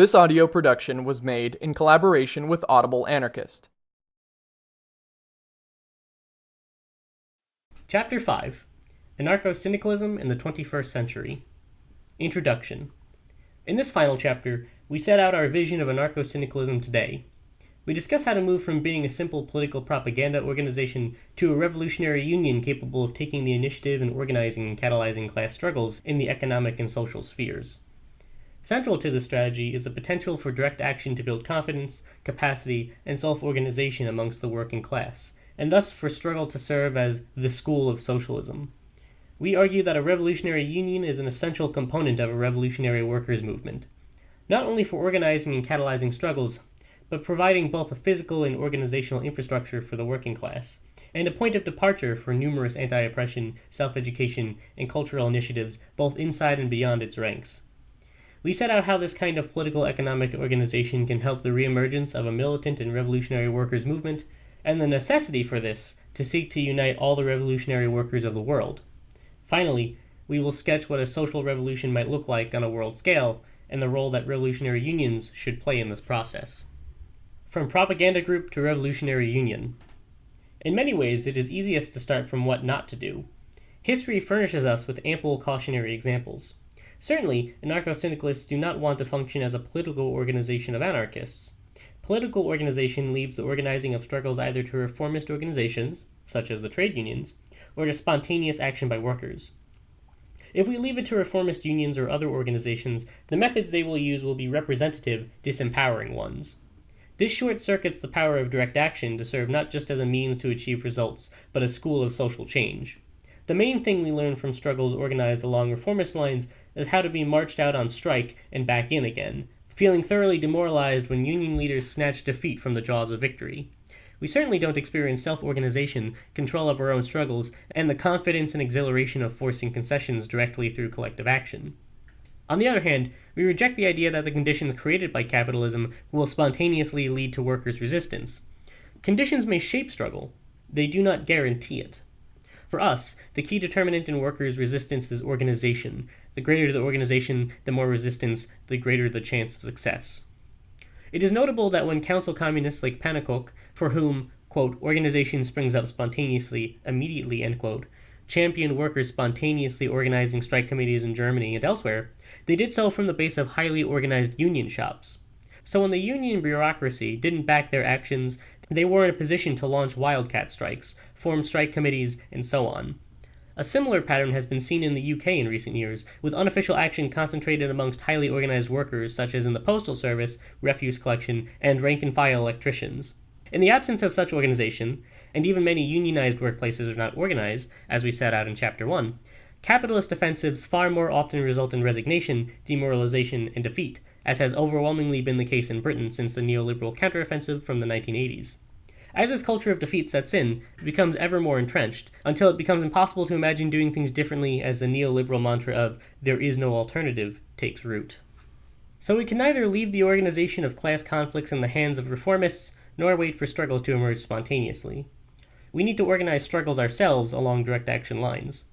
This audio production was made in collaboration with Audible Anarchist. Chapter 5 Anarcho Syndicalism in the 21st Century Introduction In this final chapter, we set out our vision of anarcho syndicalism today. We discuss how to move from being a simple political propaganda organization to a revolutionary union capable of taking the initiative in organizing and catalyzing class struggles in the economic and social spheres. Central to this strategy is the potential for direct action to build confidence, capacity, and self organization amongst the working class, and thus for struggle to serve as the school of socialism. We argue that a revolutionary union is an essential component of a revolutionary workers' movement, not only for organizing and catalyzing struggles, but providing both a physical and organizational infrastructure for the working class, and a point of departure for numerous anti oppression, self education, and cultural initiatives both inside and beyond its ranks. We set out how this kind of political economic organization can help the reemergence of a militant and revolutionary workers' movement, and the necessity for this to seek to unite all the revolutionary workers of the world. Finally, we will sketch what a social revolution might look like on a world scale, and the role that revolutionary unions should play in this process. From propaganda group to revolutionary union. In many ways, it is easiest to start from what not to do. History furnishes us with ample cautionary examples. Certainly, anarcho-syndicalists do not want to function as a political organization of anarchists. Political organization leaves the organizing of struggles either to reformist organizations, such as the trade unions, or to spontaneous action by workers. If we leave it to reformist unions or other organizations, the methods they will use will be representative, disempowering ones. This short circuits the power of direct action to serve not just as a means to achieve results, but a school of social change. The main thing we learn from struggles organized along reformist lines is how to be marched out on strike and back in again, feeling thoroughly demoralized when union leaders snatch defeat from the jaws of victory. We certainly don't experience self organization, control of our own struggles, and the confidence and exhilaration of forcing concessions directly through collective action. On the other hand, we reject the idea that the conditions created by capitalism will spontaneously lead to workers' resistance. Conditions may shape struggle, they do not guarantee it. For us, the key determinant in workers' resistance is organization. The greater the organization, the more resistance, the greater the chance of success. It is notable that when council communists like Pannekoek, for whom, quote, organization springs up spontaneously, immediately, end quote, champion workers spontaneously organizing strike committees in Germany and elsewhere, they did so from the base of highly organized union shops. So when the union bureaucracy didn't back their actions, they were in a position to launch wildcat strikes, form strike committees, and so on. A similar pattern has been seen in the UK in recent years, with unofficial action concentrated amongst highly organized workers such as in the postal service, refuse collection, and rank and file electricians. In the absence of such organization, and even many unionized workplaces are not organized, as we set out in Chapter 1, capitalist offensives far more often result in resignation, demoralization, and defeat, as has overwhelmingly been the case in Britain since the neoliberal counteroffensive from the 1980s. As this culture of defeat sets in, it becomes ever more entrenched, until it becomes impossible to imagine doing things differently as the neoliberal mantra of there is no alternative takes root. So we can neither leave the organization of class conflicts in the hands of reformists, nor wait for struggles to emerge spontaneously. We need to organize struggles ourselves along direct action lines.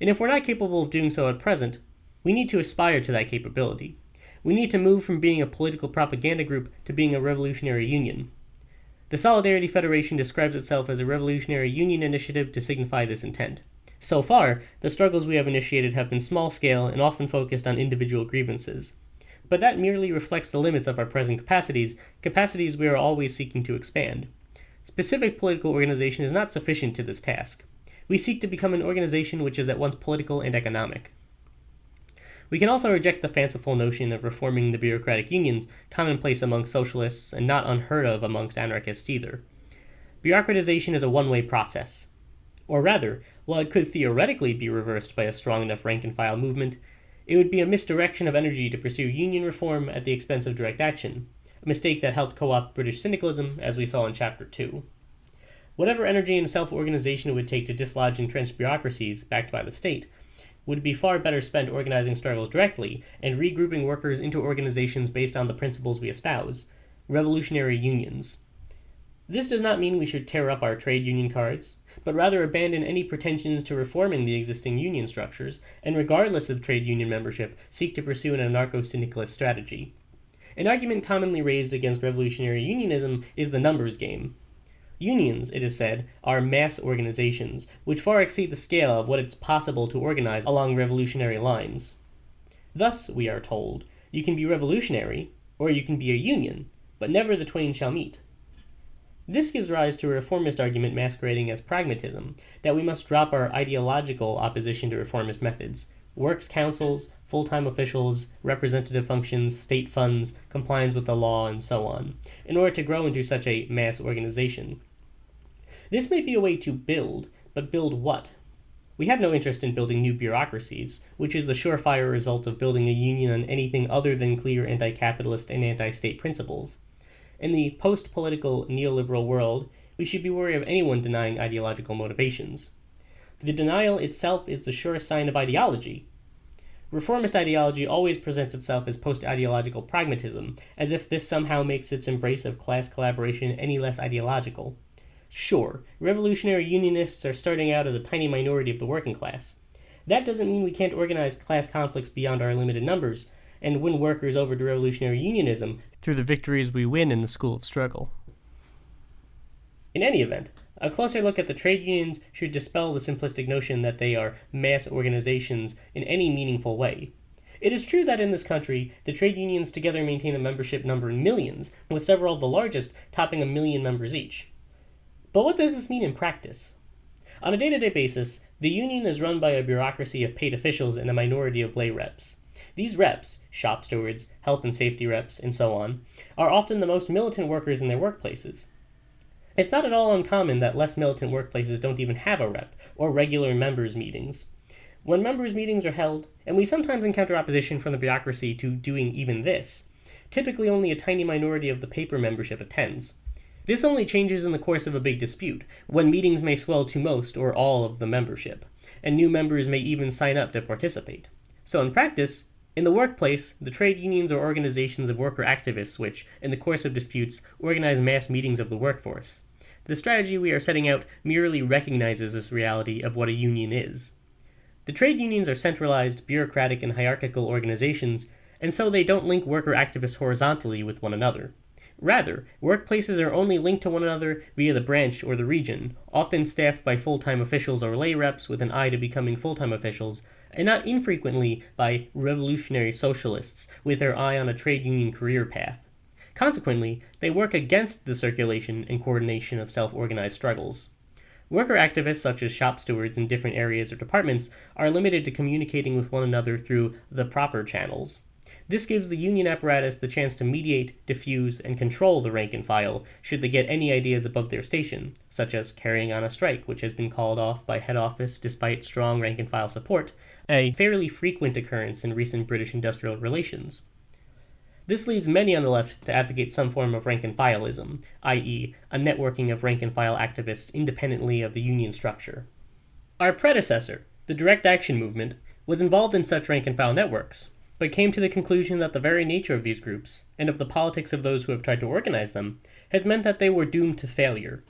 And if we're not capable of doing so at present, we need to aspire to that capability. We need to move from being a political propaganda group to being a revolutionary union. The Solidarity Federation describes itself as a revolutionary union initiative to signify this intent. So far, the struggles we have initiated have been small scale and often focused on individual grievances. But that merely reflects the limits of our present capacities, capacities we are always seeking to expand. Specific political organization is not sufficient to this task. We seek to become an organization which is at once political and economic. We can also reject the fanciful notion of reforming the bureaucratic unions, commonplace among socialists and not unheard of amongst anarchists either. Bureaucratization is a one way process. Or rather, while it could theoretically be reversed by a strong enough rank and file movement, it would be a misdirection of energy to pursue union reform at the expense of direct action, a mistake that helped co opt British syndicalism, as we saw in Chapter 2. Whatever energy and self organization it would take to dislodge entrenched bureaucracies, backed by the state, would be far better spent organizing struggles directly and regrouping workers into organizations based on the principles we espouse revolutionary unions. This does not mean we should tear up our trade union cards, but rather abandon any pretensions to reforming the existing union structures, and regardless of trade union membership, seek to pursue an anarcho syndicalist strategy. An argument commonly raised against revolutionary unionism is the numbers game. Unions, it is said, are mass organizations, which far exceed the scale of what it's possible to organize along revolutionary lines. Thus, we are told, you can be revolutionary, or you can be a union, but never the twain shall meet. This gives rise to a reformist argument masquerading as pragmatism, that we must drop our ideological opposition to reformist methods, works councils, full time officials, representative functions, state funds, compliance with the law, and so on, in order to grow into such a mass organization. This may be a way to build, but build what? We have no interest in building new bureaucracies, which is the surefire result of building a union on anything other than clear anti capitalist and anti state principles. In the post political neoliberal world, we should be wary of anyone denying ideological motivations. The denial itself is the surest sign of ideology. Reformist ideology always presents itself as post ideological pragmatism, as if this somehow makes its embrace of class collaboration any less ideological. Sure, revolutionary unionists are starting out as a tiny minority of the working class. That doesn't mean we can't organize class conflicts beyond our limited numbers and win workers over to revolutionary unionism through the victories we win in the school of struggle. In any event, a closer look at the trade unions should dispel the simplistic notion that they are mass organizations in any meaningful way. It is true that in this country, the trade unions together maintain a membership number in millions, with several of the largest topping a million members each. But what does this mean in practice? On a day to day basis, the union is run by a bureaucracy of paid officials and a minority of lay reps. These reps, shop stewards, health and safety reps, and so on, are often the most militant workers in their workplaces. It's not at all uncommon that less militant workplaces don't even have a rep, or regular members' meetings. When members' meetings are held, and we sometimes encounter opposition from the bureaucracy to doing even this, typically only a tiny minority of the paper membership attends. This only changes in the course of a big dispute, when meetings may swell to most or all of the membership, and new members may even sign up to participate. So, in practice, in the workplace, the trade unions are organizations of worker activists which, in the course of disputes, organize mass meetings of the workforce. The strategy we are setting out merely recognizes this reality of what a union is. The trade unions are centralized, bureaucratic, and hierarchical organizations, and so they don't link worker activists horizontally with one another. Rather, workplaces are only linked to one another via the branch or the region, often staffed by full time officials or lay reps with an eye to becoming full time officials, and not infrequently by revolutionary socialists with their eye on a trade union career path. Consequently, they work against the circulation and coordination of self organized struggles. Worker activists, such as shop stewards in different areas or departments, are limited to communicating with one another through the proper channels. This gives the union apparatus the chance to mediate, diffuse, and control the rank and file should they get any ideas above their station, such as carrying on a strike, which has been called off by head office despite strong rank and file support, a fairly frequent occurrence in recent British industrial relations. This leads many on the left to advocate some form of rank and fileism, i.e., a networking of rank and file activists independently of the union structure. Our predecessor, the Direct Action Movement, was involved in such rank and file networks, but came to the conclusion that the very nature of these groups, and of the politics of those who have tried to organize them, has meant that they were doomed to failure.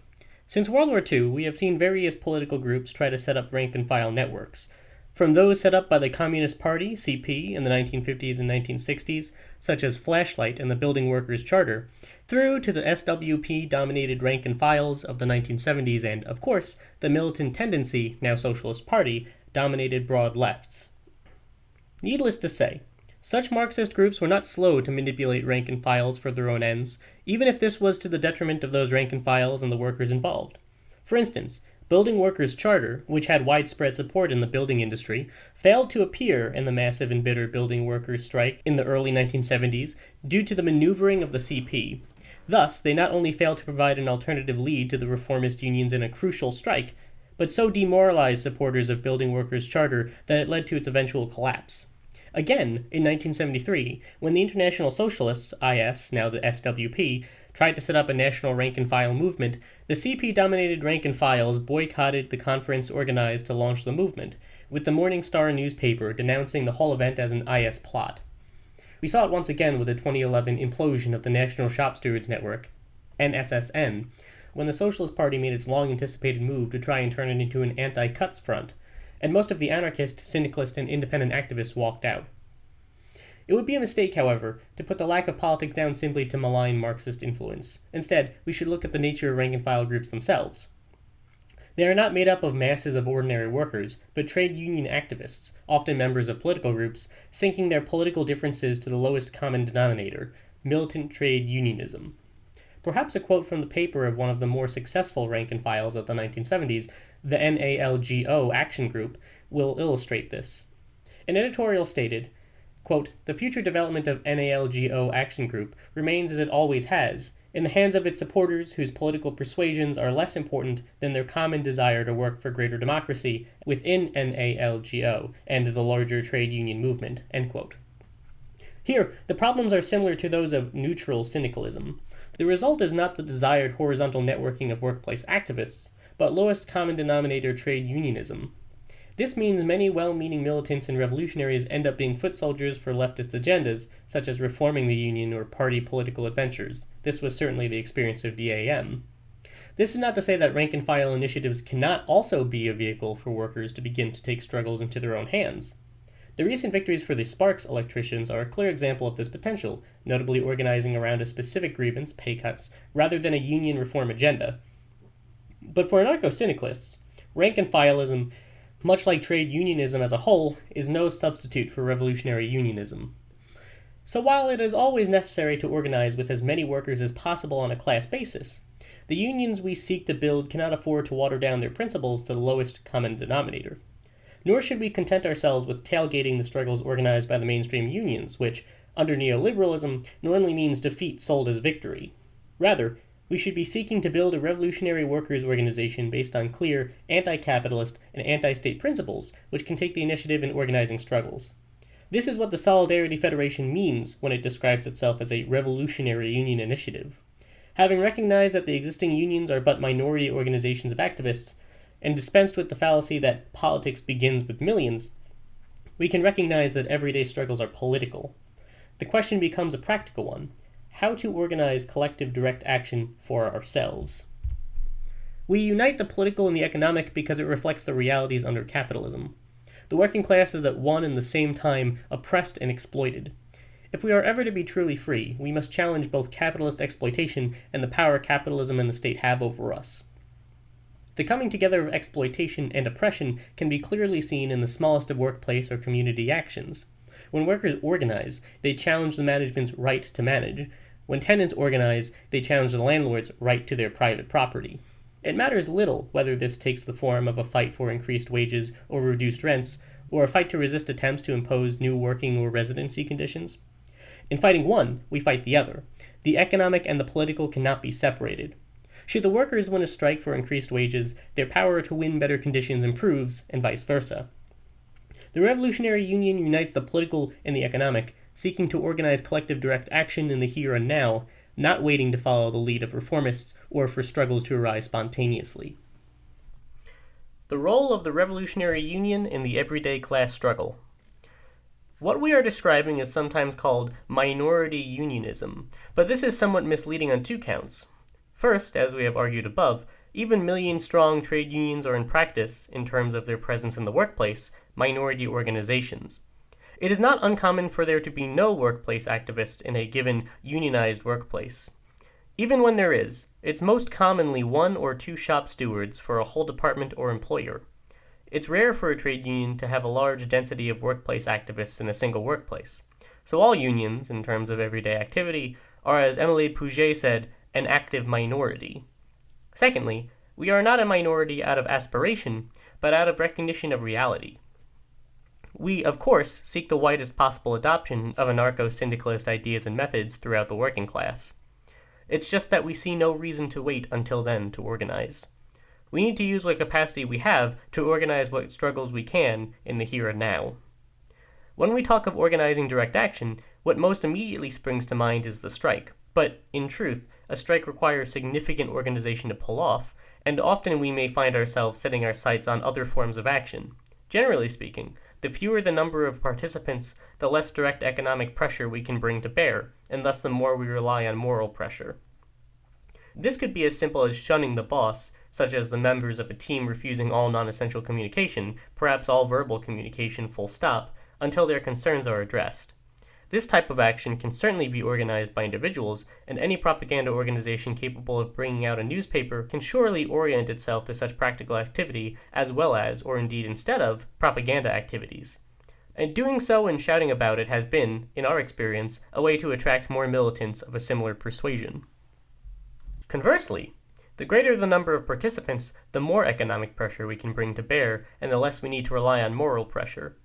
Since World War II, we have seen various political groups try to set up rank and file networks, from those set up by the Communist Party, CP, in the 1950s and 1960s, such as Flashlight and the Building Workers' Charter, through to the SWP dominated rank and files of the 1970s and, of course, the militant tendency, now Socialist Party, dominated broad lefts. Needless to say, such Marxist groups were not slow to manipulate rank and files for their own ends, even if this was to the detriment of those rank and files and the workers involved. For instance, Building Workers' Charter, which had widespread support in the building industry, failed to appear in the massive and bitter building workers' strike in the early 1970s due to the maneuvering of the CP. Thus, they not only failed to provide an alternative lead to the reformist unions in a crucial strike, but so demoralized supporters of Building Workers' Charter that it led to its eventual collapse. Again, in 1973, when the International Socialists, IS, now the SWP, tried to set up a national rank and file movement, the CP dominated rank and files boycotted the conference organized to launch the movement, with the Morning Star newspaper denouncing the whole event as an IS plot. We saw it once again with the 2011 implosion of the National Shop Stewards Network, NSSN, when the Socialist Party made its long anticipated move to try and turn it into an anti cuts front, and most of the anarchist, syndicalist, and independent activists walked out. It would be a mistake, however, to put the lack of politics down simply to malign Marxist influence. Instead, we should look at the nature of rank and file groups themselves. They are not made up of masses of ordinary workers, but trade union activists, often members of political groups, sinking their political differences to the lowest common denominator militant trade unionism. Perhaps a quote from the paper of one of the more successful rank and files of the 1970s, the NALGO Action Group, will illustrate this. An editorial stated, quote, The future development of NALGO Action Group remains as it always has, in the hands of its supporters whose political persuasions are less important than their common desire to work for greater democracy within NALGO and the larger trade union movement. Here, the problems are similar to those of neutral syndicalism. The result is not the desired horizontal networking of workplace activists, but lowest common denominator trade unionism. This means many well meaning militants and revolutionaries end up being foot soldiers for leftist agendas, such as reforming the Union or party political adventures. This was certainly the experience of DAM. This is not to say that rank and file initiatives cannot also be a vehicle for workers to begin to take struggles into their own hands. The recent victories for the Sparks electricians are a clear example of this potential, notably organizing around a specific grievance, pay cuts, rather than a union reform agenda. But for anarcho syndicalists, rank and fileism much like trade unionism as a whole, is no substitute for revolutionary unionism. So while it is always necessary to organize with as many workers as possible on a class basis, the unions we seek to build cannot afford to water down their principles to the lowest common denominator. Nor should we content ourselves with tailgating the struggles organized by the mainstream unions, which, under neoliberalism, normally means defeat sold as victory. Rather, we should be seeking to build a revolutionary workers' organization based on clear, anti capitalist, and anti state principles, which can take the initiative in organizing struggles. This is what the Solidarity Federation means when it describes itself as a revolutionary union initiative. Having recognized that the existing unions are but minority organizations of activists, and dispensed with the fallacy that politics begins with millions, we can recognize that everyday struggles are political. The question becomes a practical one how to organize collective direct action for ourselves. We unite the political and the economic because it reflects the realities under capitalism. The working class is at one and the same time oppressed and exploited. If we are ever to be truly free, we must challenge both capitalist exploitation and the power capitalism and the state have over us. The coming together of exploitation and oppression can be clearly seen in the smallest of workplace or community actions. When workers organize, they challenge the management's right to manage, when tenants organize, they challenge the landlord's right to their private property. It matters little whether this takes the form of a fight for increased wages or reduced rents, or a fight to resist attempts to impose new working or residency conditions. In fighting one, we fight the other. The economic and the political cannot be separated. Should the workers win a strike for increased wages, their power to win better conditions improves, and vice versa. The Revolutionary Union unites the political and the economic, seeking to organize collective direct action in the here and now, not waiting to follow the lead of reformists or for struggles to arise spontaneously. The role of the Revolutionary Union in the everyday class struggle. What we are describing is sometimes called minority unionism, but this is somewhat misleading on two counts. First, as we have argued above, even million strong trade unions are in practice, in terms of their presence in the workplace, minority organizations. It is not uncommon for there to be no workplace activists in a given unionized workplace. Even when there is, it's most commonly one or two shop stewards for a whole department or employer. It's rare for a trade union to have a large density of workplace activists in a single workplace. So all unions, in terms of everyday activity, are, as Émile Pouget said, an active minority. Secondly, we are not a minority out of aspiration, but out of recognition of reality. We, of course, seek the widest possible adoption of anarcho syndicalist ideas and methods throughout the working class. It's just that we see no reason to wait until then to organize. We need to use what capacity we have to organize what struggles we can in the here and now. When we talk of organizing direct action, what most immediately springs to mind is the strike. But, in truth, a strike requires significant organization to pull off, and often we may find ourselves setting our sights on other forms of action. Generally speaking, the fewer the number of participants, the less direct economic pressure we can bring to bear, and thus the more we rely on moral pressure. This could be as simple as shunning the boss, such as the members of a team refusing all non essential communication, perhaps all verbal communication full stop, until their concerns are addressed. This type of action can certainly be organized by individuals, and any propaganda organization capable of bringing out a newspaper can surely orient itself to such practical activity as well as, or indeed instead of, propaganda activities. And doing so and shouting about it has been, in our experience, a way to attract more militants of a similar persuasion. Conversely, the greater the number of participants, the more economic pressure we can bring to bear, and the less we need to rely on moral pressure.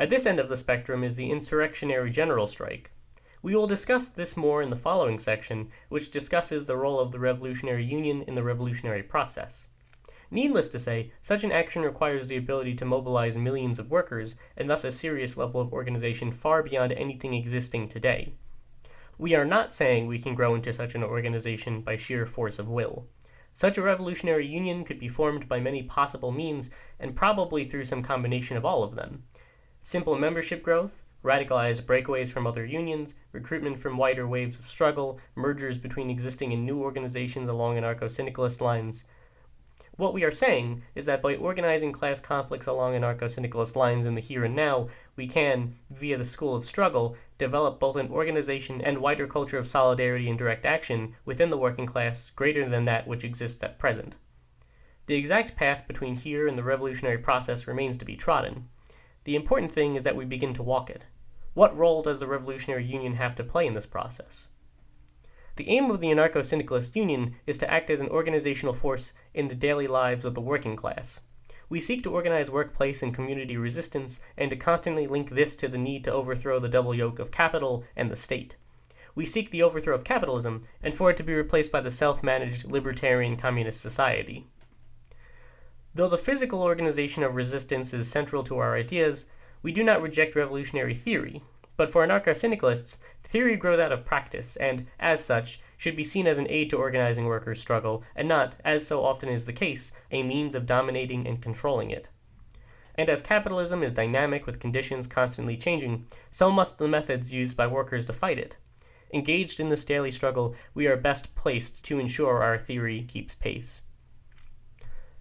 At this end of the spectrum is the insurrectionary general strike. We will discuss this more in the following section, which discusses the role of the Revolutionary Union in the revolutionary process. Needless to say, such an action requires the ability to mobilize millions of workers, and thus a serious level of organization far beyond anything existing today. We are not saying we can grow into such an organization by sheer force of will. Such a revolutionary union could be formed by many possible means, and probably through some combination of all of them. Simple membership growth, radicalized breakaways from other unions, recruitment from wider waves of struggle, mergers between existing and new organizations along anarcho-syndicalist lines. What we are saying is that by organizing class conflicts along anarcho-syndicalist lines in the here and now, we can, via the school of struggle, develop both an organization and wider culture of solidarity and direct action within the working class greater than that which exists at present. The exact path between here and the revolutionary process remains to be trodden. The important thing is that we begin to walk it. What role does the Revolutionary Union have to play in this process? The aim of the anarcho-syndicalist union is to act as an organizational force in the daily lives of the working class. We seek to organize workplace and community resistance and to constantly link this to the need to overthrow the double yoke of capital and the state. We seek the overthrow of capitalism and for it to be replaced by the self-managed libertarian communist society. Though the physical organization of resistance is central to our ideas, we do not reject revolutionary theory, but for anarcho-syndicalists, theory grows out of practice, and, as such, should be seen as an aid to organizing workers' struggle, and not, as so often is the case, a means of dominating and controlling it. And as capitalism is dynamic with conditions constantly changing, so must the methods used by workers to fight it. Engaged in this daily struggle, we are best placed to ensure our theory keeps pace.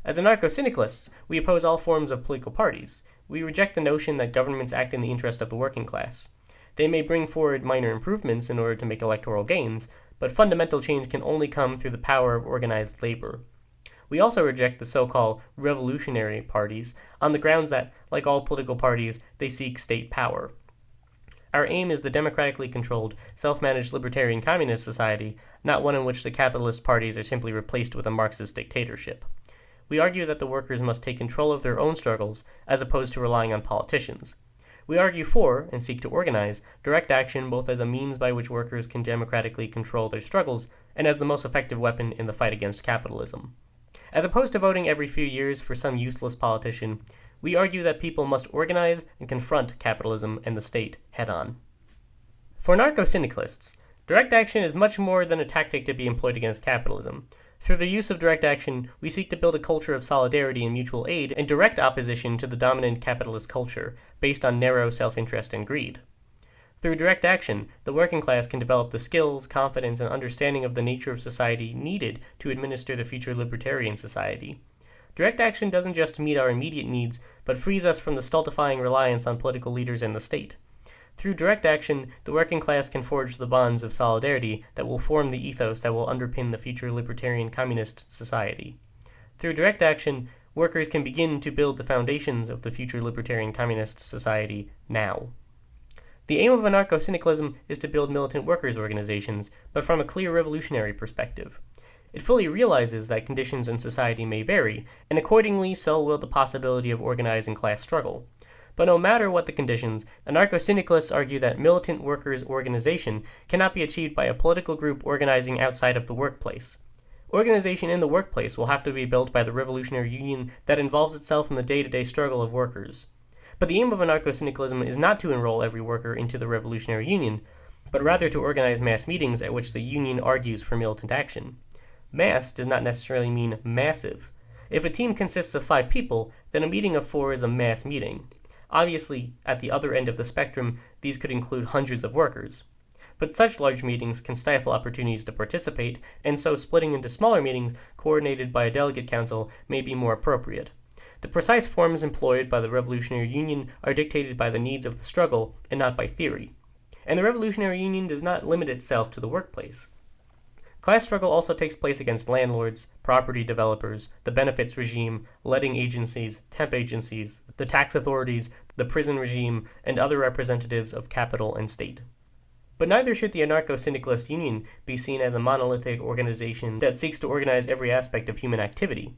As anarcho-syndicalists, we oppose all forms of political parties. We reject the notion that governments act in the interest of the working class. They may bring forward minor improvements in order to make electoral gains, but fundamental change can only come through the power of organized labor. We also reject the so-called revolutionary parties on the grounds that, like all political parties, they seek state power. Our aim is the democratically controlled, self-managed libertarian communist society, not one in which the capitalist parties are simply replaced with a Marxist dictatorship we argue that the workers must take control of their own struggles as opposed to relying on politicians. We argue for, and seek to organize, direct action both as a means by which workers can democratically control their struggles and as the most effective weapon in the fight against capitalism. As opposed to voting every few years for some useless politician, we argue that people must organize and confront capitalism and the state head on. For anarcho-syndicalists, direct action is much more than a tactic to be employed against capitalism. Through the use of direct action, we seek to build a culture of solidarity and mutual aid in direct opposition to the dominant capitalist culture, based on narrow self-interest and greed. Through direct action, the working class can develop the skills, confidence, and understanding of the nature of society needed to administer the future libertarian society. Direct action doesn't just meet our immediate needs, but frees us from the stultifying reliance on political leaders and the state. Through direct action, the working class can forge the bonds of solidarity that will form the ethos that will underpin the future libertarian communist society. Through direct action, workers can begin to build the foundations of the future libertarian communist society now. The aim of anarcho-syndicalism is to build militant workers' organizations, but from a clear revolutionary perspective. It fully realizes that conditions in society may vary, and accordingly so will the possibility of organizing class struggle. But no matter what the conditions, anarcho-syndicalists argue that militant workers' organization cannot be achieved by a political group organizing outside of the workplace. Organization in the workplace will have to be built by the revolutionary union that involves itself in the day-to-day -day struggle of workers. But the aim of anarcho-syndicalism is not to enroll every worker into the revolutionary union, but rather to organize mass meetings at which the union argues for militant action. Mass does not necessarily mean massive. If a team consists of five people, then a meeting of four is a mass meeting. Obviously, at the other end of the spectrum, these could include hundreds of workers. But such large meetings can stifle opportunities to participate, and so splitting into smaller meetings coordinated by a delegate council may be more appropriate. The precise forms employed by the Revolutionary Union are dictated by the needs of the struggle and not by theory. And the Revolutionary Union does not limit itself to the workplace. Class struggle also takes place against landlords, property developers, the benefits regime, letting agencies, temp agencies, the tax authorities, the prison regime, and other representatives of capital and state. But neither should the anarcho syndicalist union be seen as a monolithic organization that seeks to organize every aspect of human activity.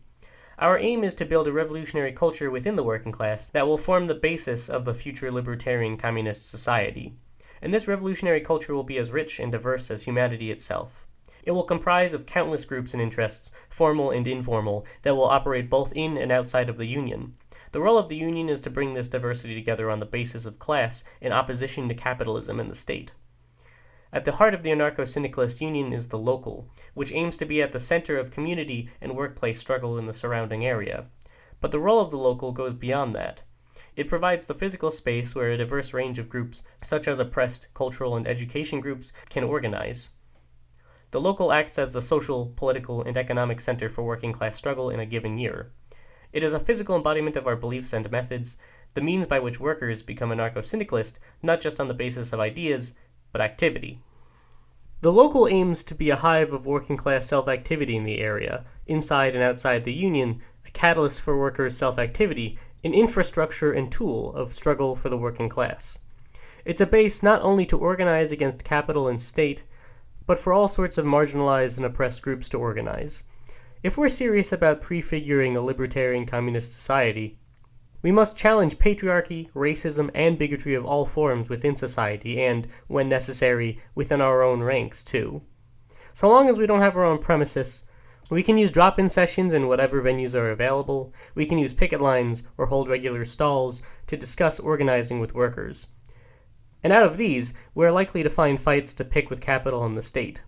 Our aim is to build a revolutionary culture within the working class that will form the basis of the future libertarian communist society. And this revolutionary culture will be as rich and diverse as humanity itself. It will comprise of countless groups and interests, formal and informal, that will operate both in and outside of the Union. The role of the Union is to bring this diversity together on the basis of class in opposition to capitalism and the state. At the heart of the anarcho syndicalist union is the local, which aims to be at the center of community and workplace struggle in the surrounding area. But the role of the local goes beyond that. It provides the physical space where a diverse range of groups, such as oppressed, cultural, and education groups, can organize. The local acts as the social, political, and economic center for working class struggle in a given year. It is a physical embodiment of our beliefs and methods, the means by which workers become anarcho syndicalist, not just on the basis of ideas, but activity. The local aims to be a hive of working class self activity in the area, inside and outside the union, a catalyst for workers' self activity, an infrastructure and tool of struggle for the working class. It's a base not only to organize against capital and state, but for all sorts of marginalized and oppressed groups to organize. If we're serious about prefiguring a libertarian communist society, we must challenge patriarchy, racism, and bigotry of all forms within society, and, when necessary, within our own ranks, too. So long as we don't have our own premises, we can use drop in sessions in whatever venues are available, we can use picket lines or hold regular stalls to discuss organizing with workers. And out of these, we are likely to find fights to pick with capital and the state.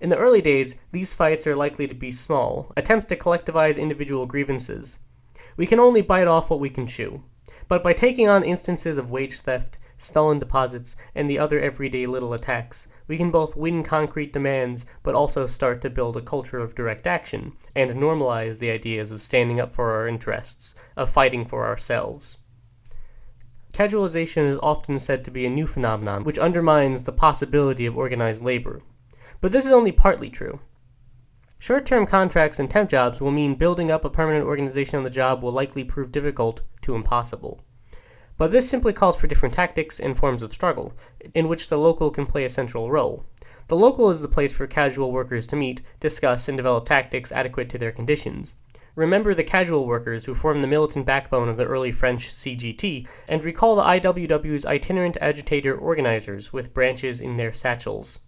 In the early days, these fights are likely to be small, attempts to collectivize individual grievances. We can only bite off what we can chew. But by taking on instances of wage theft, stolen deposits, and the other everyday little attacks, we can both win concrete demands, but also start to build a culture of direct action, and normalize the ideas of standing up for our interests, of fighting for ourselves. Casualization is often said to be a new phenomenon which undermines the possibility of organized labor. But this is only partly true. Short term contracts and temp jobs will mean building up a permanent organization on the job will likely prove difficult to impossible. But this simply calls for different tactics and forms of struggle, in which the local can play a central role. The local is the place for casual workers to meet, discuss, and develop tactics adequate to their conditions. Remember the casual workers who formed the militant backbone of the early French CGT, and recall the IWW's itinerant agitator organizers with branches in their satchels.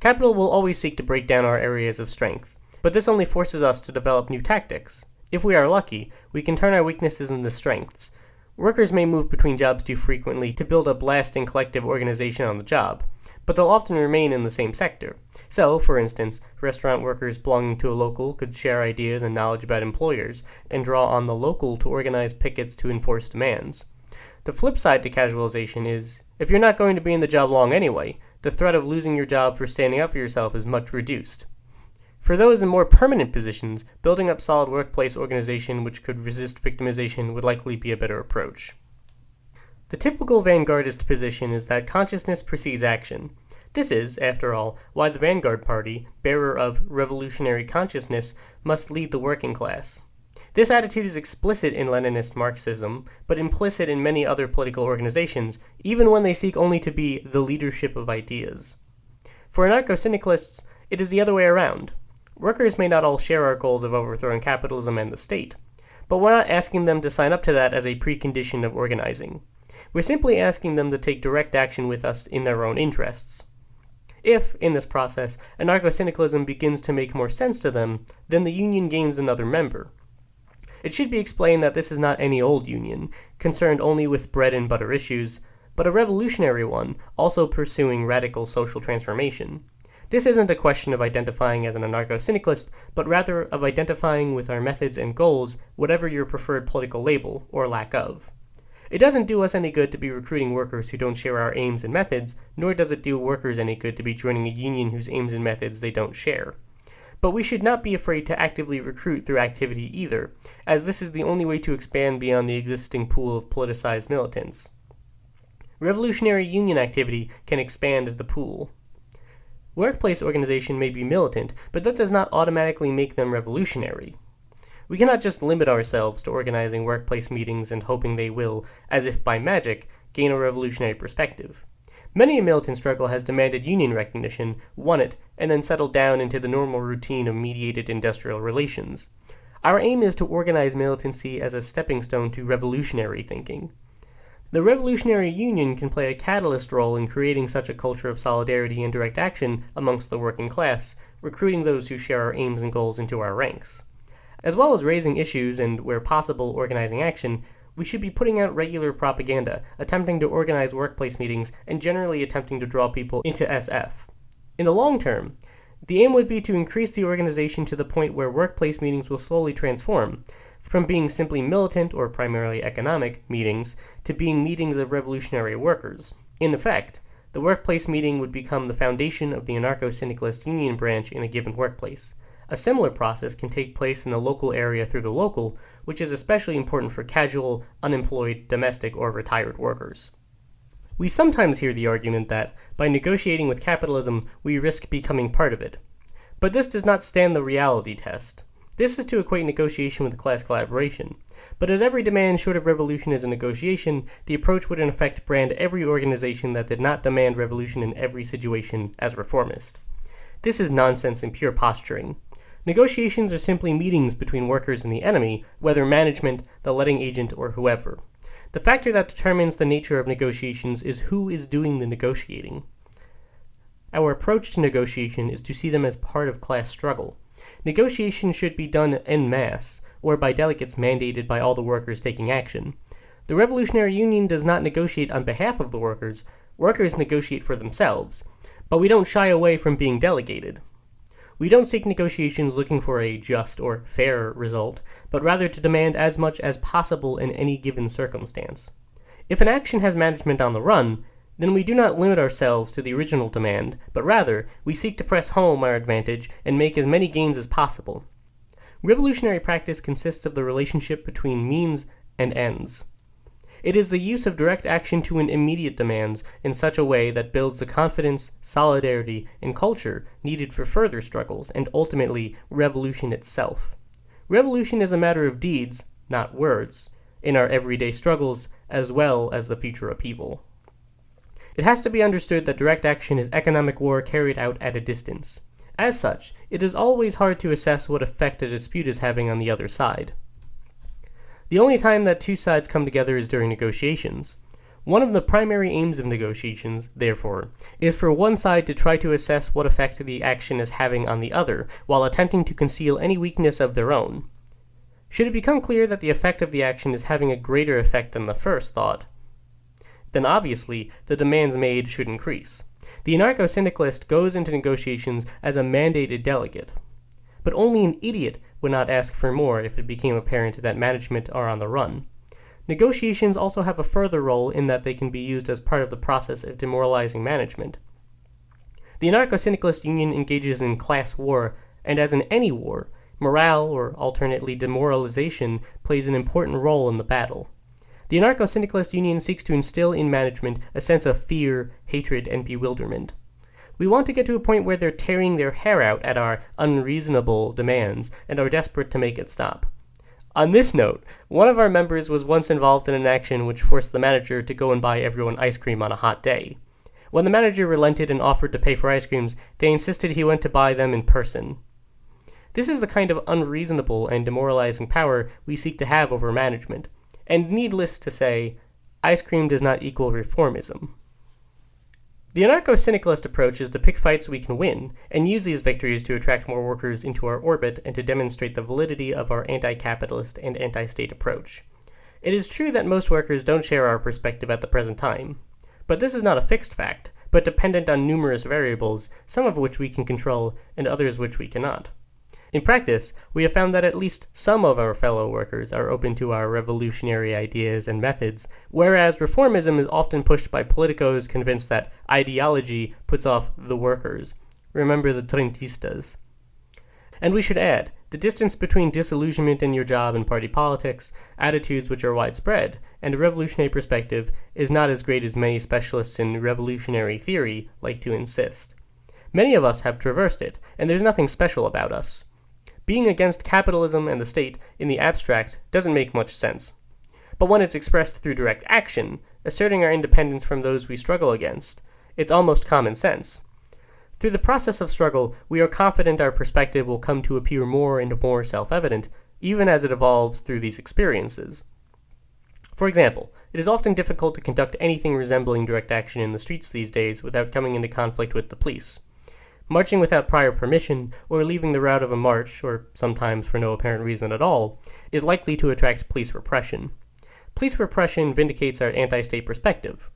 Capital will always seek to break down our areas of strength, but this only forces us to develop new tactics. If we are lucky, we can turn our weaknesses into strengths. Workers may move between jobs too frequently to build up lasting collective organization on the job, but they'll often remain in the same sector. So, for instance, restaurant workers belonging to a local could share ideas and knowledge about employers, and draw on the local to organize pickets to enforce demands. The flip side to casualization is if you're not going to be in the job long anyway, the threat of losing your job for standing up for yourself is much reduced. For those in more permanent positions, building up solid workplace organization which could resist victimization would likely be a better approach. The typical vanguardist position is that consciousness precedes action. This is, after all, why the Vanguard Party, bearer of revolutionary consciousness, must lead the working class. This attitude is explicit in Leninist Marxism, but implicit in many other political organizations, even when they seek only to be the leadership of ideas. For anarcho syndicalists, it is the other way around. Workers may not all share our goals of overthrowing capitalism and the state, but we're not asking them to sign up to that as a precondition of organizing. We're simply asking them to take direct action with us in their own interests. If, in this process, anarcho syndicalism begins to make more sense to them, then the union gains another member. It should be explained that this is not any old union, concerned only with bread and butter issues, but a revolutionary one, also pursuing radical social transformation. This isn't a question of identifying as an anarcho syndicalist, but rather of identifying with our methods and goals, whatever your preferred political label, or lack of. It doesn't do us any good to be recruiting workers who don't share our aims and methods, nor does it do workers any good to be joining a union whose aims and methods they don't share. But we should not be afraid to actively recruit through activity either, as this is the only way to expand beyond the existing pool of politicized militants. revolutionary union activity can expand the pool. Workplace organization may be militant, but that does not automatically make them revolutionary. We cannot just limit ourselves to organizing workplace meetings and hoping they will, as if by magic, gain a revolutionary perspective. Many a militant struggle has demanded union recognition, won it, and then settled down into the normal routine of mediated industrial relations. Our aim is to organize militancy as a stepping stone to revolutionary thinking. The Revolutionary Union can play a catalyst role in creating such a culture of solidarity and direct action amongst the working class, recruiting those who share our aims and goals into our ranks. As well as raising issues and, where possible, organizing action, we should be putting out regular propaganda, attempting to organize workplace meetings, and generally attempting to draw people into SF. In the long term, the aim would be to increase the organization to the point where workplace meetings will slowly transform, from being simply militant or primarily economic meetings to being meetings of revolutionary workers. In effect, the workplace meeting would become the foundation of the anarcho syndicalist union branch in a given workplace. A similar process can take place in the local area through the local, which is especially important for casual, unemployed, domestic, or retired workers. We sometimes hear the argument that, by negotiating with capitalism, we risk becoming part of it. But this does not stand the reality test. This is to equate negotiation with class collaboration. But as every demand short of revolution is a negotiation, the approach would in effect brand every organization that did not demand revolution in every situation as reformist. This is nonsense and pure posturing. Negotiations are simply meetings between workers and the enemy, whether management, the letting agent, or whoever. The factor that determines the nature of negotiations is who is doing the negotiating. Our approach to negotiation is to see them as part of class struggle. Negotiation should be done en masse, or by delegates mandated by all the workers taking action. The Revolutionary Union does not negotiate on behalf of the workers, workers negotiate for themselves, but we don't shy away from being delegated. We don't seek negotiations looking for a just or fair result, but rather to demand as much as possible in any given circumstance. If an action has management on the run, then we do not limit ourselves to the original demand, but rather we seek to press home our advantage and make as many gains as possible. Revolutionary practice consists of the relationship between means and ends. It is the use of direct action to an immediate demands in such a way that builds the confidence, solidarity, and culture needed for further struggles and ultimately revolution itself. Revolution is a matter of deeds, not words, in our everyday struggles as well as the future upheaval. It has to be understood that direct action is economic war carried out at a distance. As such, it is always hard to assess what effect a dispute is having on the other side. The only time that two sides come together is during negotiations. One of the primary aims of negotiations, therefore, is for one side to try to assess what effect the action is having on the other, while attempting to conceal any weakness of their own. Should it become clear that the effect of the action is having a greater effect than the first thought, then obviously the demands made should increase. The anarcho syndicalist goes into negotiations as a mandated delegate. But only an idiot would not ask for more if it became apparent that management are on the run. Negotiations also have a further role in that they can be used as part of the process of demoralizing management. The anarcho syndicalist union engages in class war, and as in any war, morale, or alternately demoralization, plays an important role in the battle. The anarcho syndicalist union seeks to instill in management a sense of fear, hatred, and bewilderment. We want to get to a point where they're tearing their hair out at our unreasonable demands and are desperate to make it stop. On this note, one of our members was once involved in an action which forced the manager to go and buy everyone ice cream on a hot day. When the manager relented and offered to pay for ice creams, they insisted he went to buy them in person. This is the kind of unreasonable and demoralizing power we seek to have over management. And needless to say, ice cream does not equal reformism. The anarcho syndicalist approach is to pick fights we can win, and use these victories to attract more workers into our orbit and to demonstrate the validity of our anti capitalist and anti state approach. It is true that most workers don't share our perspective at the present time, but this is not a fixed fact, but dependent on numerous variables, some of which we can control and others which we cannot. In practice, we have found that at least some of our fellow workers are open to our revolutionary ideas and methods, whereas reformism is often pushed by politicos convinced that ideology puts off the workers. Remember the Treintistas. And we should add the distance between disillusionment in your job and party politics, attitudes which are widespread, and a revolutionary perspective is not as great as many specialists in revolutionary theory like to insist. Many of us have traversed it, and there's nothing special about us. Being against capitalism and the state in the abstract doesn't make much sense. But when it's expressed through direct action, asserting our independence from those we struggle against, it's almost common sense. Through the process of struggle, we are confident our perspective will come to appear more and more self-evident, even as it evolves through these experiences. For example, it is often difficult to conduct anything resembling direct action in the streets these days without coming into conflict with the police. Marching without prior permission, or leaving the route of a march, or sometimes for no apparent reason at all, is likely to attract police repression. Police repression vindicates our anti-state perspective.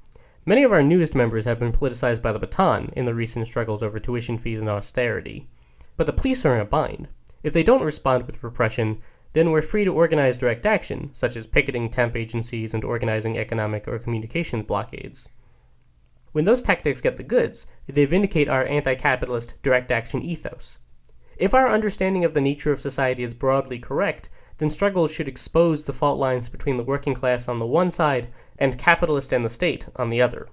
Many of our newest members have been politicized by the baton in the recent struggles over tuition fees and austerity. But the police are in a bind. If they don't respond with repression, then we're free to organize direct action, such as picketing temp agencies and organizing economic or communications blockades. When those tactics get the goods, they vindicate our anti-capitalist direct action ethos. If our understanding of the nature of society is broadly correct, then struggles should expose the fault lines between the working class on the one side and capitalist and the state on the other.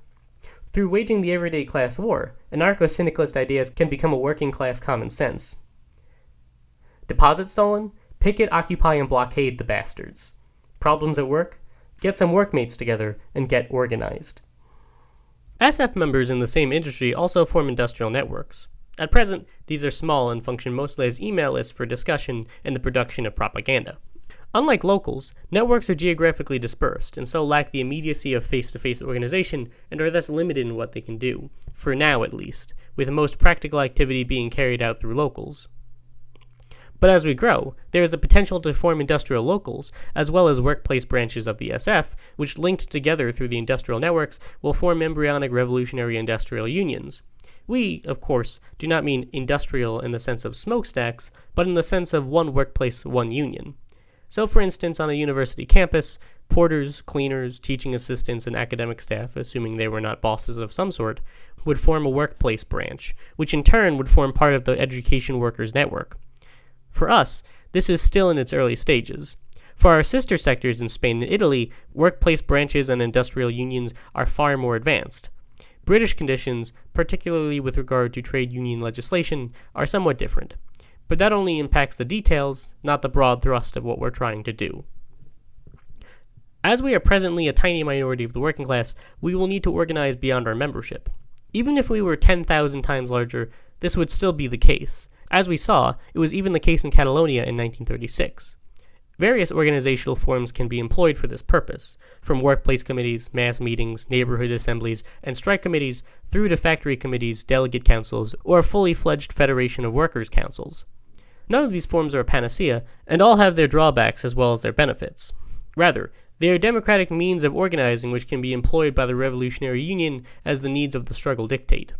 Through waging the everyday class war, anarcho-syndicalist ideas can become a working class common sense. Deposit stolen? Picket, occupy, and blockade the bastards. Problems at work? Get some workmates together and get organized. SF members in the same industry also form industrial networks. At present, these are small and function mostly as email lists for discussion and the production of propaganda. Unlike locals, networks are geographically dispersed and so lack the immediacy of face-to-face organization and are thus limited in what they can do, for now at least, with most practical activity being carried out through locals. But as we grow, there is the potential to form industrial locals, as well as workplace branches of the SF, which linked together through the industrial networks will form embryonic revolutionary industrial unions. We, of course, do not mean industrial in the sense of smokestacks, but in the sense of one workplace, one union. So, for instance, on a university campus, porters, cleaners, teaching assistants, and academic staff, assuming they were not bosses of some sort, would form a workplace branch, which in turn would form part of the education workers network. For us, this is still in its early stages. For our sister sectors in Spain and Italy, workplace branches and industrial unions are far more advanced. British conditions, particularly with regard to trade union legislation, are somewhat different but that only impacts the details, not the broad thrust of what we're trying to do. As we are presently a tiny minority of the working class, we will need to organize beyond our membership. Even if we were 10,000 times larger, this would still be the case. As we saw, it was even the case in Catalonia in 1936. Various organizational forms can be employed for this purpose, from workplace committees, mass meetings, neighborhood assemblies, and strike committees through to factory committees, delegate councils, or a fully fledged federation of workers' councils. None of these forms are a panacea, and all have their drawbacks as well as their benefits. Rather, they are democratic means of organizing which can be employed by the Revolutionary Union as the needs of the struggle dictate.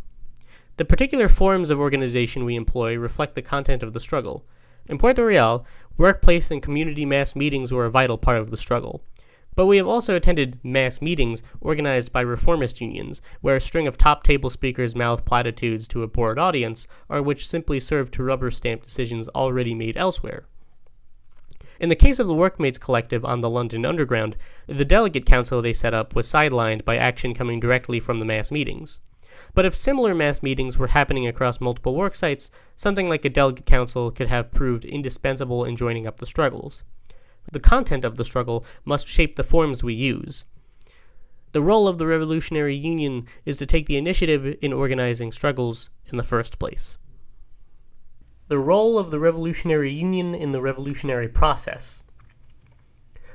The particular forms of organization we employ reflect the content of the struggle. In Puerto Real, workplace and community mass meetings were a vital part of the struggle. But we have also attended mass meetings organized by reformist unions, where a string of top table speakers mouth platitudes to a bored audience, or which simply serve to rubber stamp decisions already made elsewhere. In the case of the Workmates Collective on the London Underground, the delegate council they set up was sidelined by action coming directly from the mass meetings. But if similar mass meetings were happening across multiple work sites, something like a delegate council could have proved indispensable in joining up the struggles. The content of the struggle must shape the forms we use. The role of the Revolutionary Union is to take the initiative in organizing struggles in the first place. The role of the Revolutionary Union in the revolutionary process.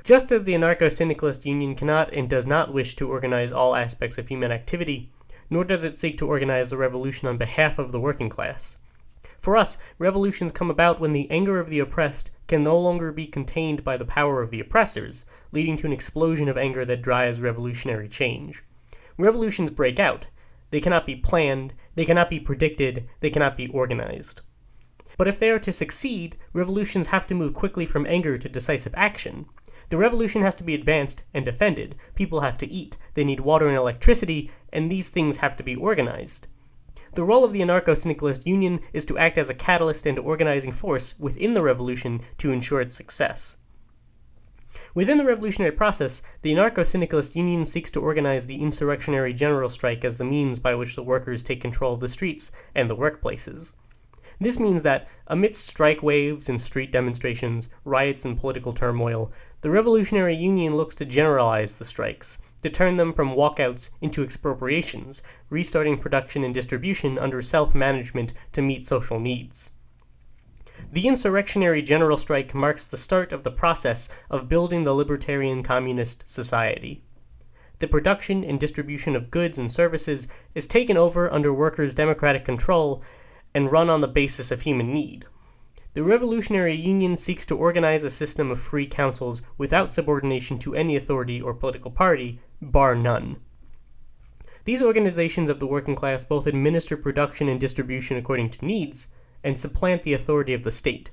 Just as the anarcho-syndicalist union cannot and does not wish to organize all aspects of human activity, nor does it seek to organize the revolution on behalf of the working class. For us, revolutions come about when the anger of the oppressed can no longer be contained by the power of the oppressors, leading to an explosion of anger that drives revolutionary change. Revolutions break out. They cannot be planned, they cannot be predicted, they cannot be organized. But if they are to succeed, revolutions have to move quickly from anger to decisive action. The revolution has to be advanced and defended. People have to eat, they need water and electricity, and these things have to be organized. The role of the anarcho syndicalist union is to act as a catalyst and organizing force within the revolution to ensure its success. Within the revolutionary process, the anarcho syndicalist union seeks to organize the insurrectionary general strike as the means by which the workers take control of the streets and the workplaces. This means that, amidst strike waves and street demonstrations, riots, and political turmoil, the Revolutionary Union looks to generalize the strikes, to turn them from walkouts into expropriations, restarting production and distribution under self management to meet social needs. The insurrectionary general strike marks the start of the process of building the libertarian communist society. The production and distribution of goods and services is taken over under workers' democratic control and run on the basis of human need. The Revolutionary Union seeks to organize a system of free councils without subordination to any authority or political party, bar none. These organizations of the working class both administer production and distribution according to needs, and supplant the authority of the state.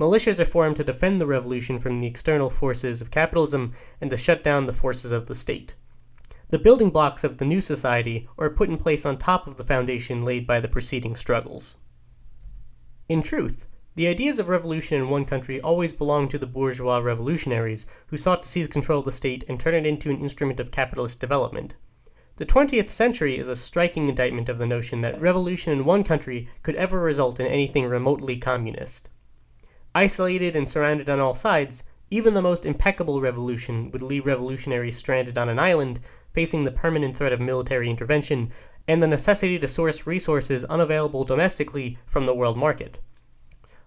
Militias are formed to defend the revolution from the external forces of capitalism and to shut down the forces of the state. The building blocks of the new society are put in place on top of the foundation laid by the preceding struggles. In truth, the ideas of revolution in one country always belonged to the bourgeois revolutionaries, who sought to seize control of the state and turn it into an instrument of capitalist development. The 20th century is a striking indictment of the notion that revolution in one country could ever result in anything remotely communist. Isolated and surrounded on all sides, even the most impeccable revolution would leave revolutionaries stranded on an island, facing the permanent threat of military intervention and the necessity to source resources unavailable domestically from the world market.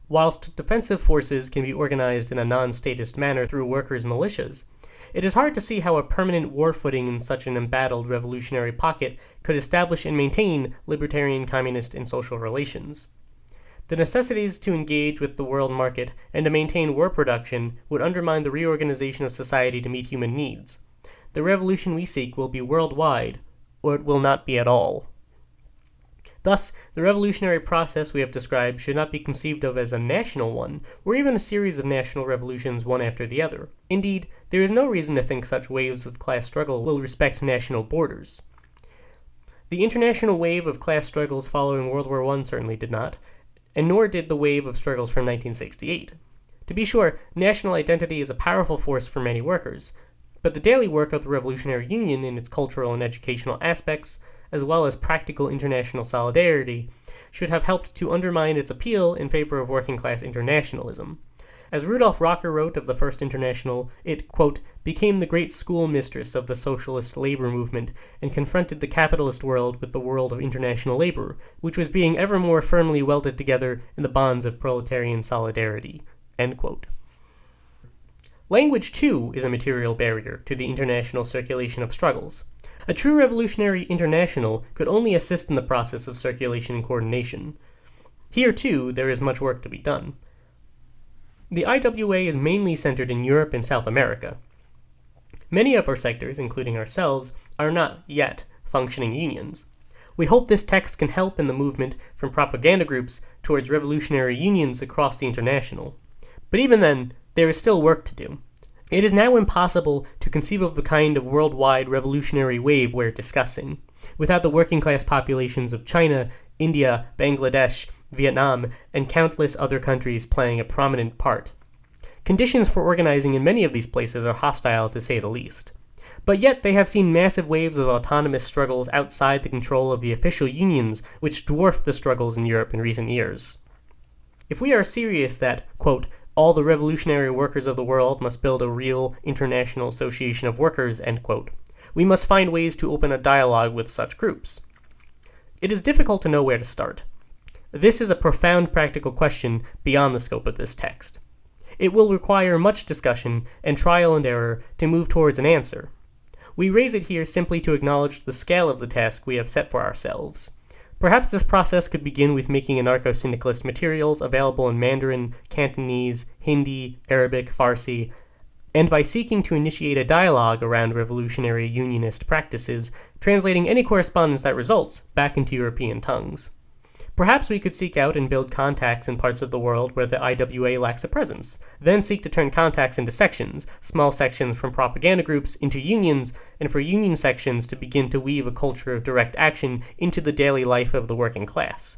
Whilst defensive forces can be organized in a non statist manner through workers' militias, it is hard to see how a permanent war footing in such an embattled revolutionary pocket could establish and maintain libertarian, communist, and social relations. The necessities to engage with the world market and to maintain war production would undermine the reorganization of society to meet human needs. The revolution we seek will be worldwide, or it will not be at all. Thus, the revolutionary process we have described should not be conceived of as a national one, or even a series of national revolutions one after the other. Indeed, there is no reason to think such waves of class struggle will respect national borders. The international wave of class struggles following World War I certainly did not, and nor did the wave of struggles from 1968. To be sure, national identity is a powerful force for many workers, but the daily work of the Revolutionary Union in its cultural and educational aspects as well as practical international solidarity, should have helped to undermine its appeal in favor of working class internationalism. As Rudolf Rocker wrote of the First International, it, quote, became the great schoolmistress of the socialist labor movement and confronted the capitalist world with the world of international labor, which was being ever more firmly welded together in the bonds of proletarian solidarity. End quote. Language, too, is a material barrier to the international circulation of struggles. A true revolutionary international could only assist in the process of circulation and coordination. Here, too, there is much work to be done. The IWA is mainly centered in Europe and South America. Many of our sectors, including ourselves, are not yet functioning unions. We hope this text can help in the movement from propaganda groups towards revolutionary unions across the international. But even then, there is still work to do. It is now impossible to conceive of the kind of worldwide revolutionary wave we're discussing, without the working class populations of China, India, Bangladesh, Vietnam, and countless other countries playing a prominent part. Conditions for organizing in many of these places are hostile to say the least. But yet they have seen massive waves of autonomous struggles outside the control of the official unions which dwarf the struggles in Europe in recent years. If we are serious that, quote, all the revolutionary workers of the world must build a real international association of workers, we must find ways to open a dialogue with such groups. It is difficult to know where to start. This is a profound practical question beyond the scope of this text. It will require much discussion and trial and error to move towards an answer. We raise it here simply to acknowledge the scale of the task we have set for ourselves. Perhaps this process could begin with making anarcho-syndicalist materials available in Mandarin, Cantonese, Hindi, Arabic, Farsi, and by seeking to initiate a dialogue around revolutionary unionist practices, translating any correspondence that results back into European tongues. Perhaps we could seek out and build contacts in parts of the world where the IWA lacks a presence, then seek to turn contacts into sections, small sections from propaganda groups into unions, and for union sections to begin to weave a culture of direct action into the daily life of the working class.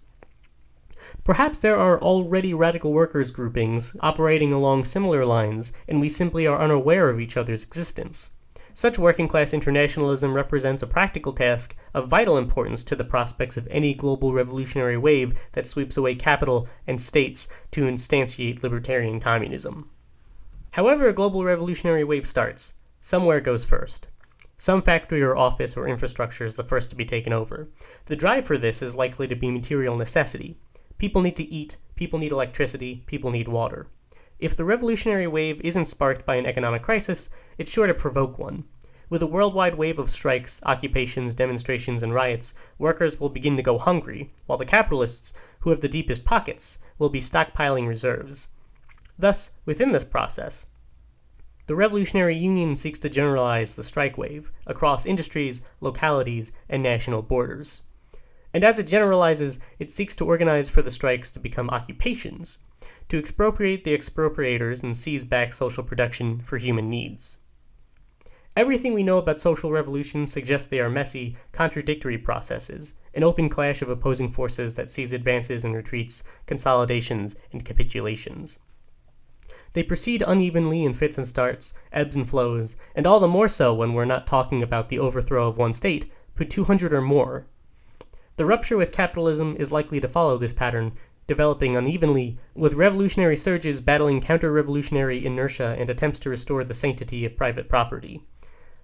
Perhaps there are already radical workers groupings operating along similar lines, and we simply are unaware of each other's existence. Such working class internationalism represents a practical task of vital importance to the prospects of any global revolutionary wave that sweeps away capital and states to instantiate libertarian communism. However a global revolutionary wave starts, somewhere goes first. Some factory or office or infrastructure is the first to be taken over. The drive for this is likely to be material necessity. People need to eat, people need electricity, people need water. If the revolutionary wave isn't sparked by an economic crisis, it's sure to provoke one. With a worldwide wave of strikes, occupations, demonstrations, and riots, workers will begin to go hungry, while the capitalists, who have the deepest pockets, will be stockpiling reserves. Thus, within this process, the Revolutionary Union seeks to generalize the strike wave across industries, localities, and national borders. And as it generalizes, it seeks to organize for the strikes to become occupations, to expropriate the expropriators and seize back social production for human needs. Everything we know about social revolutions suggests they are messy, contradictory processes, an open clash of opposing forces that sees advances and retreats, consolidations and capitulations. They proceed unevenly in fits and starts, ebbs and flows, and all the more so when we're not talking about the overthrow of one state, but 200 or more. The rupture with capitalism is likely to follow this pattern, developing unevenly, with revolutionary surges battling counter-revolutionary inertia and attempts to restore the sanctity of private property.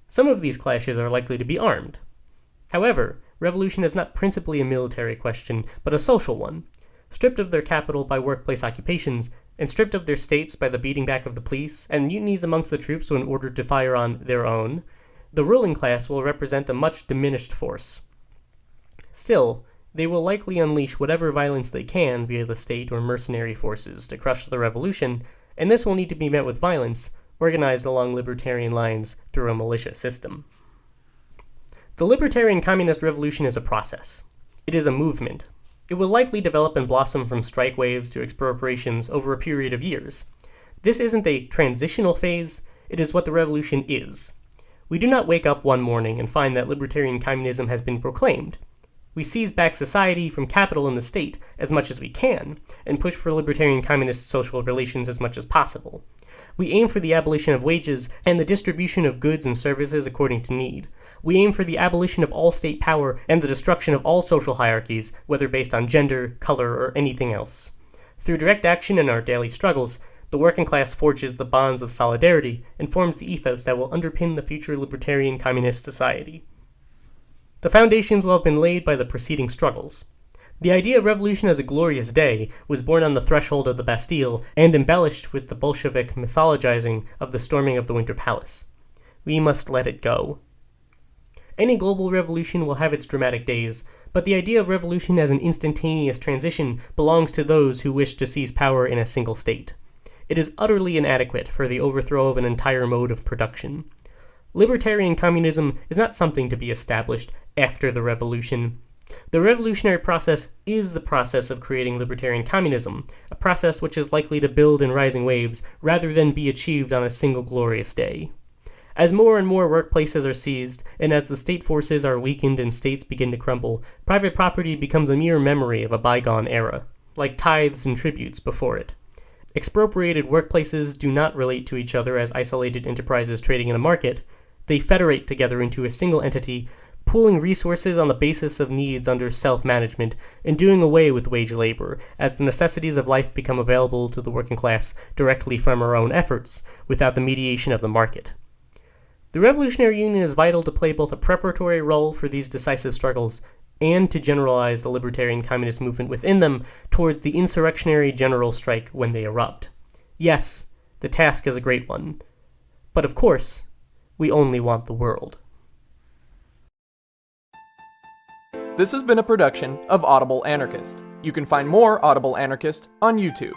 Some of these clashes are likely to be armed. However, revolution is not principally a military question, but a social one. Stripped of their capital by workplace occupations, and stripped of their states by the beating back of the police, and mutinies amongst the troops when ordered to fire on their own, the ruling class will represent a much diminished force. Still, they will likely unleash whatever violence they can via the state or mercenary forces to crush the revolution, and this will need to be met with violence, organized along libertarian lines through a militia system. The libertarian communist revolution is a process. It is a movement. It will likely develop and blossom from strike waves to expropriations over a period of years. This isn't a transitional phase, it is what the revolution is. We do not wake up one morning and find that libertarian communism has been proclaimed. We seize back society from capital and the state as much as we can, and push for libertarian communist social relations as much as possible. We aim for the abolition of wages and the distribution of goods and services according to need. We aim for the abolition of all state power and the destruction of all social hierarchies, whether based on gender, color, or anything else. Through direct action in our daily struggles, the working class forges the bonds of solidarity and forms the ethos that will underpin the future libertarian communist society. The foundations will have been laid by the preceding struggles. The idea of revolution as a glorious day was born on the threshold of the Bastille and embellished with the Bolshevik mythologizing of the storming of the Winter Palace. We must let it go. Any global revolution will have its dramatic days, but the idea of revolution as an instantaneous transition belongs to those who wish to seize power in a single state. It is utterly inadequate for the overthrow of an entire mode of production. Libertarian communism is not something to be established after the revolution. The revolutionary process is the process of creating libertarian communism, a process which is likely to build in rising waves rather than be achieved on a single glorious day. As more and more workplaces are seized, and as the state forces are weakened and states begin to crumble, private property becomes a mere memory of a bygone era, like tithes and tributes before it. Expropriated workplaces do not relate to each other as isolated enterprises trading in a market, they federate together into a single entity, pooling resources on the basis of needs under self-management, and doing away with wage labor, as the necessities of life become available to the working class directly from our own efforts, without the mediation of the market. The Revolutionary Union is vital to play both a preparatory role for these decisive struggles and to generalize the libertarian communist movement within them towards the insurrectionary general strike when they erupt. Yes, the task is a great one. But of course, we only want the world. This has been a production of Audible Anarchist. You can find more Audible Anarchist on YouTube.